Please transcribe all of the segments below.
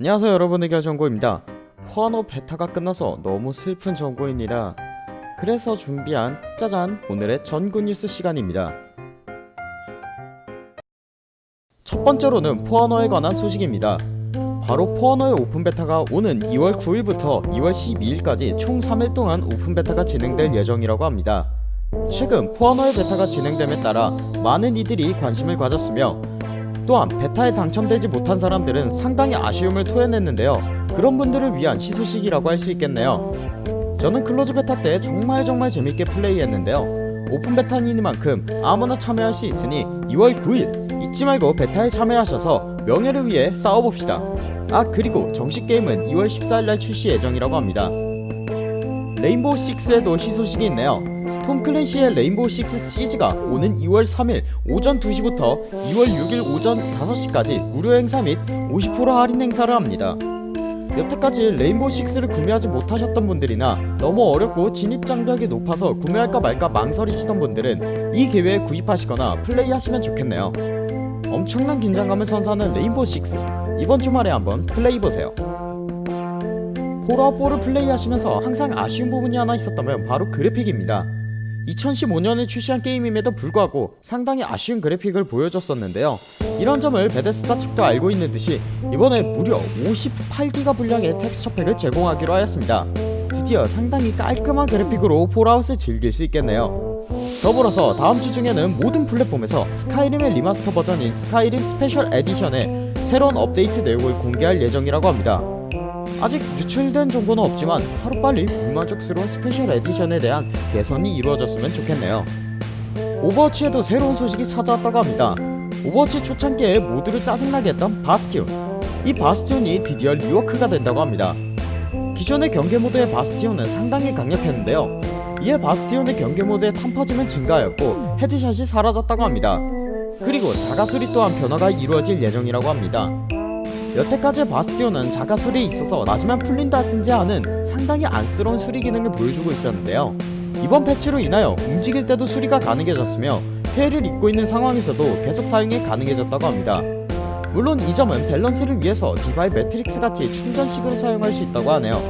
안녕하세요 여러분. 의견 정보입니다. 포 아너 베타가 끝나서 너무 슬픈 정보입니다. 그래서 준비한 짜잔 오늘의 전구 뉴스 시간입니다. 첫 번째로는 포 아너에 관한 소식입니다. 바로 포 아너의 open beta가 오는 2월 9일부터 2월 12일까지 총 3일 동안 open beta가 진행될 예정이라고 합니다. 최근 포 아너의 베타가 진행됨에 따라 많은 이들이 관심을 가졌으며 또한 베타에 당첨되지 못한 사람들은 상당히 아쉬움을 토해냈는데요. 그런 분들을 위한 희소식이라고 할 수 있겠네요. 저는 close beta 때 정말 정말 재밌게 플레이했는데요. open beta이니만큼 아무나 참여할 수 있으니 2월 9일 잊지 말고 베타에 참여하셔서 명예를 위해 싸워봅시다. 아 그리고 정식 게임은 2월 14일날 출시 예정이라고 합니다. 레인보우 6에도 희소식이 있네요 톰 클랜시의 레인보우 식스 시즈가 오는 2월 3일 오전 2시부터 2월 6일 오전 5시까지 무료 행사 및 50% 할인 행사를 합니다. 여태까지 레인보우 6를 구매하지 못하셨던 분들이나 너무 어렵고 진입 장벽이 높아서 구매할까 말까 망설이시던 분들은 이 기회에 구입하시거나 플레이하시면 좋겠네요. 엄청난 긴장감을 선사하는 레인보우 6 이번 주말에 한번 플레이보세요. 폴아웃 4를 플레이하시면서 항상 아쉬운 부분이 하나 있었다면 바로 그래픽입니다. 2015년에 출시한 게임임에도 불구하고 상당히 아쉬운 그래픽을 보여줬었는데요. 이런 점을 베데스다 측도 알고 있는 듯이 이번에 무려 58기가 분량의 텍스처팩을 제공하기로 하였습니다. 드디어 상당히 깔끔한 그래픽으로 폴아웃을 즐길 수 있겠네요. 더불어서 다음주 중에는 모든 플랫폼에서 스카이림의 remaster 버전인 스카이림 Special Edition의 새로운 업데이트 내용을 공개할 예정이라고 합니다 아직 유출된 정보는 없지만 하루빨리 불만족스러운 Special Edition에 대한 개선이 이루어졌으면 좋겠네요. 오버워치에도 새로운 소식이 찾아왔다고 합니다. 오버워치 초창기에 모두를 짜증나게 했던 바스티온. 이 바스티온이 드디어 rework가 된다고 합니다. 기존의 경계 모드의 바스티온은 상당히 강력했는데요. 이에 바스티온의 경계 모드의 탄퍼짐은 증가하였고 headshot이 사라졌다고 합니다. 그리고 자가수리 또한 변화가 이루어질 예정이라고 합니다 여태까지의 바스티온은 자가수리 있어서 맞으면 풀린다든지 하는 상당히 안쓰러운 수리 기능을 보여주고 있었는데요. 이번 패치로 인하여 움직일 때도 수리가 가능해졌으며 피해를 입고 있는 상황에서도 계속 사용이 가능해졌다고 합니다. 물론 이 점은 밸런스를 위해서 디바의 매트릭스 같이 충전식으로 사용할 수 있다고 하네요.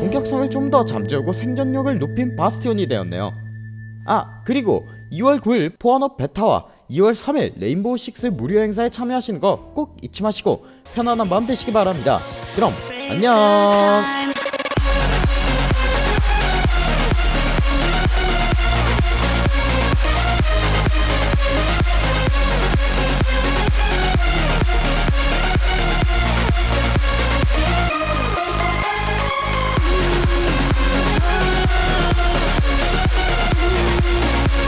공격성을 좀 더 잠재우고 생존력을 높인 바스티온이 되었네요. 아 그리고 2월 9일 포 아너 베타와 2월 3일 레인보우 6 무료 행사에 참여하시는 거 꼭 잊지 마시고 편안한 마음 되시기 바랍니다. 그럼 안녕.